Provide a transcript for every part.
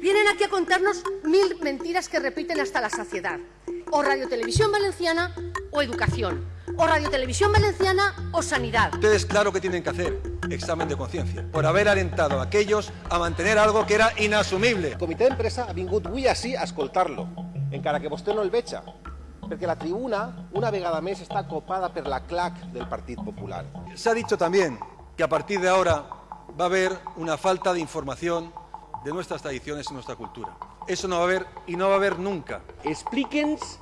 Vienen aquí a contarnos mil mentiras que repiten hasta la saciedad. O Radio Televisión Valenciana o Educación. O Radio Televisión Valenciana o Sanidad. Ustedes claro que tienen que hacer examen de conciencia por haber alentado a aquellos a mantener algo que era inasumible. El comitè d'empresa ha vingut avui així a escoltar-lo, encara que vostè no el veja, perquè la tribuna, una vegada més, està copada per la clac del Partit Popular. Se ha dicho también que a partir de ahora va a haber una falta de información de nuestras tradiciones y nuestra cultura. Eso no va a haber y no va a haber nunca. Explique'ns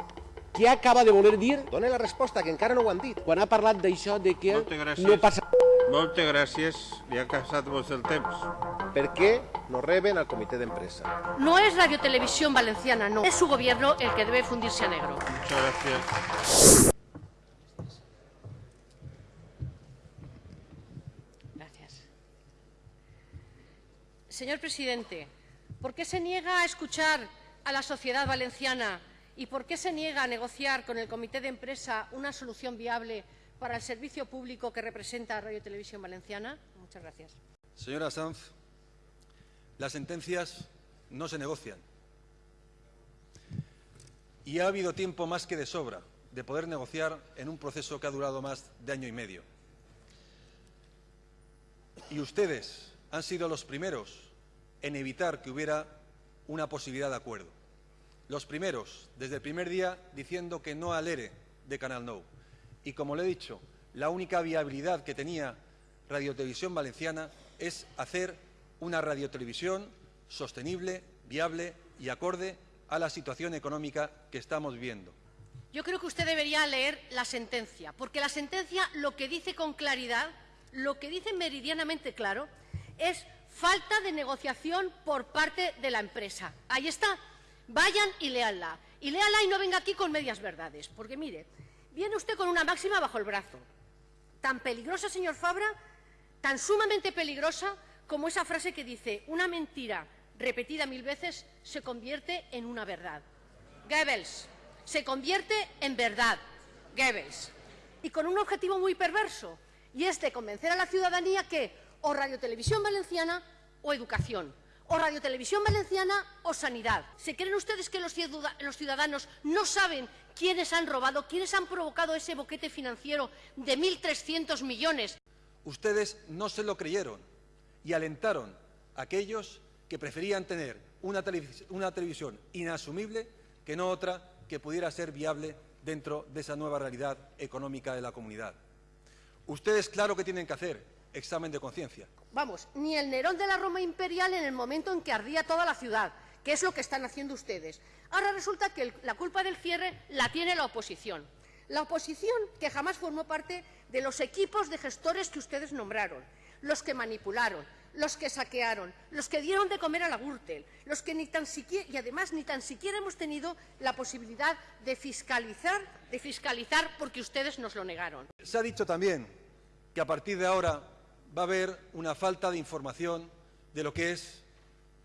què acaba de voler dir Dóna la resposta, que encara no ho han dit. quan ha parlat d'això de que no passa... Moltes gràcies, li ha passat vos el temps. Per què no reben al comitè d'empresa? No es Radio Televisión Valenciana, no. Es su gobierno el que debe fundirse a negro. Muchas. Gracias. Señor presidente, ¿por qué se niega a escuchar a la sociedad valenciana y por qué se niega a negociar con el comité de empresa una solución viable para el servicio público que representa Radio Televisión Valenciana? Muchas gracias. Señora Sanz, las sentencias no se negocian. Y ha habido tiempo más que de sobra de poder negociar en un proceso que ha durado más de año y medio. Y ustedes han sido los primeros en evitar que hubiera una posibilidad de acuerdo. Los primeros, desde el primer día, diciendo que no al ERE de Canal Nou. Y como le he dicho, la única viabilidad que tenía Radiotelevisión Valenciana es hacer una radiotelevisión sostenible, viable y acorde a la situación económica que estamos viviendo. Yo creo que usted debería leer la sentencia, porque la sentencia lo que dice con claridad, lo que dice meridianamente claro, es falta de negociación por parte de la empresa. Ahí está. Vayan y léanla. Y léanla y no venga aquí con medias verdades. Porque mire, viene usted con una máxima bajo el brazo. Tan peligrosa, señor Fabra, tan sumamente peligrosa como esa frase que dice una mentira repetida mil veces se convierte en una verdad. Goebbels, se convierte en verdad. Goebbels. Y con un objetivo muy perverso, y es de convencer a la ciudadanía que o Radio Televisión Valenciana o Educación, o Radio Televisión Valenciana o Sanidad. ¿Se creen ustedes que los ciudad- los ciudadanos no saben quiénes han robado, quiénes han provocado ese boquete financiero de 1.300 millones? Ustedes no se lo creyeron y alentaron a aquellos que preferían tener una, una televisión inasumible que no otra que pudiera ser viable dentro de esa nueva realidad económica de la comunidad. Ustedes claro que tienen que hacer examen de conciencia. Vamos, ni el Nerón de la Roma imperial en el momento en que ardía toda la ciudad, que es lo que están haciendo ustedes. Ahora resulta que el- la culpa del cierre la tiene la oposición. La oposición que jamás formó parte de los equipos de gestores que ustedes nombraron, los que manipularon, los que saquearon, los que dieron de comer a la Gürtel, los que ni tan siquiera, y además ni tan siquiera hemos tenido la posibilidad de fiscalizar, de fiscalizar porque ustedes nos lo negaron. Se ha dicho también que a partir de ahora va a haber una falta de información de lo que es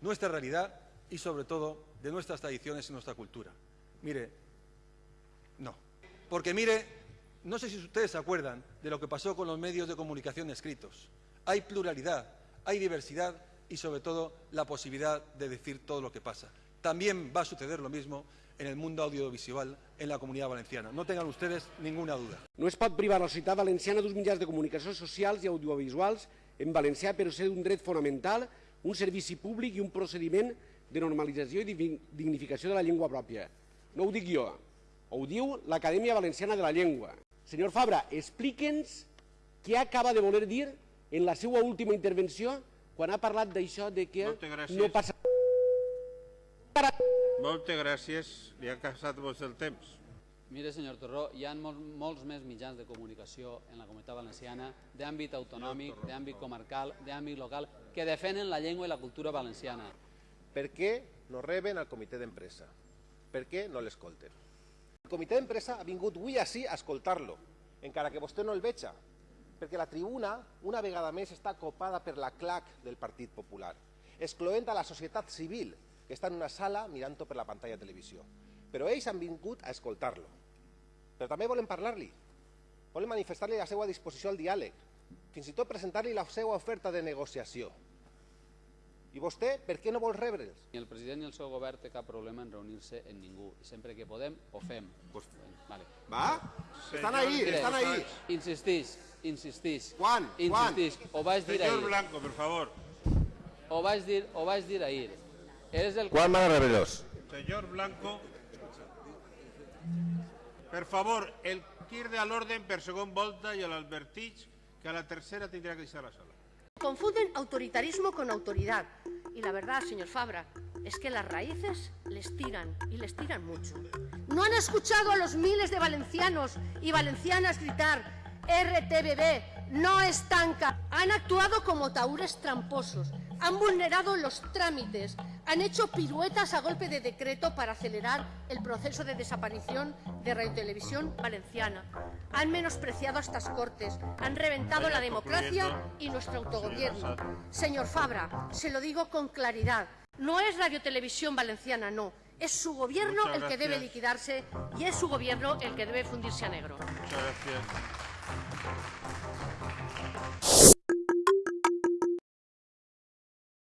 nuestra realidad y sobre todo de nuestras tradiciones y nuestra cultura. Mire, no. Porque mire, no sé si ustedes se acuerdan de lo que pasó con los medios de comunicación escritos. Hay pluralidad, hay diversidad y sobre todo la posibilidad de decir todo lo que pasa. También va a suceder lo mismo en el mundo audiovisual en la comunidad valenciana. No tengan ustedes ninguna duda. No es pot privar la societat valenciana d'uns mitjans de comunicació socials i audiovisuals en valencià per ser un dret fonamental, un servici públic i un procediment de normalització i dignificació de la llengua pròpia. No ho dic jo, ho diu l'Acadèmia Valenciana de la Llengua. Senyor Fabra, explique'ns què acaba de voler dir en la seva última intervenció quan ha parlat d'això de que gràcies. no passa... Moltes gràcies, li ha passat vos el temps. Mire, senyor Torró, hi ha mol, molts més mitjans de comunicació en la comunitat valenciana d'àmbit autonòmic, d'àmbit comarcal, d'àmbit local, que defenen la llengua i la cultura valenciana. Per què no reben al comitè d'empresa? Per què no l'escolten? El comitè d'empresa ha vingut avui així a escoltar-lo, encara que vostè no el veja, perquè la tribuna, una vegada més, està copada per la clac del Partit Popular, excloent a la societat civil, que està en una sala mirant-ho per la pantalla de televisió. Però ells han vingut a escoltar-lo. Però també volen parlar-li. Volen manifestar-li la seva disposició al diàleg, fins i tot presentar-li la seva oferta de negociació. I vostè, per què no vol rebre'ls? Ni el president ni el seu govern té cap problema en reunir-se amb ningú. I sempre que podem, ho fem. Pues- Vale. Va? Estan ahí, Mire, estan ahí. Insistís, insistís. Quan? Quan? Insistís. Ho vaig dir Señor ahir. Blanco, por favor. Ho vaig dir, ho vaig dir ahir. És el Quan van a rebre'ls? Señor Blanco. Per favor, el de l'orden per segon volta i l'advertix que a la tercera tindrà que deixar la sala. Confunden autoritarismo con autoridad. Y la verdad, señor Fabra, es que las raíces les tiran y les tiran mucho. ¿No han escuchado a los miles de valencianos y valencianas gritar RTBB, no estanca? Han actuado como taúres tramposos, han vulnerado los trámites, han hecho piruetas a golpe de decreto para acelerar el proceso de desaparición de Radio Televisión Valenciana. Han menospreciado a estas cortes, han reventado la democracia y nuestro autogobierno. Señor Fabra, se lo digo con claridad. No es Radio Televisión Valenciana, no. Es su gobierno el que debe liquidarse y es su gobierno el que debe fundirse a negro. Muchas gracias.